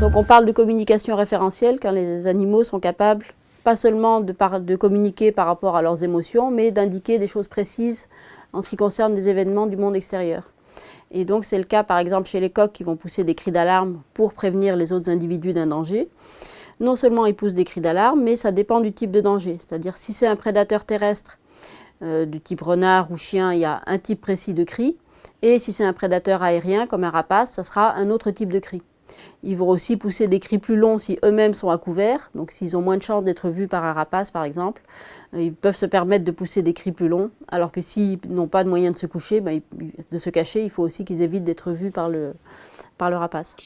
on parle de communication référentielle quand les animaux sont capables pas seulement de, de communiquer par rapport à leurs émotions, mais d'indiquer des choses précises en ce qui concerne des événements du monde extérieur. Et donc c'est le cas par exemple chez les coqs qui vont pousser des cris d'alarme pour prévenir les autres individus d'un danger. Non seulement ils poussent des cris d'alarme, mais ça dépend du type de danger. C'est-à-dire si c'est un prédateur terrestre euh, du type renard ou chien, il y a un type précis de cri. Et si c'est un prédateur aérien comme un rapace, ça sera un autre type de cri. Ils vont aussi pousser des cris plus longs si eux-mêmes sont à couvert. Donc s'ils ont moins de chances d'être vus par un rapace par exemple, euh, ils peuvent se permettre de pousser des cris plus longs. Alors que s'ils n'ont pas de moyen de se coucher, ben, de se cacher, il faut aussi qu'ils évitent d'être vus par le, par le rapace.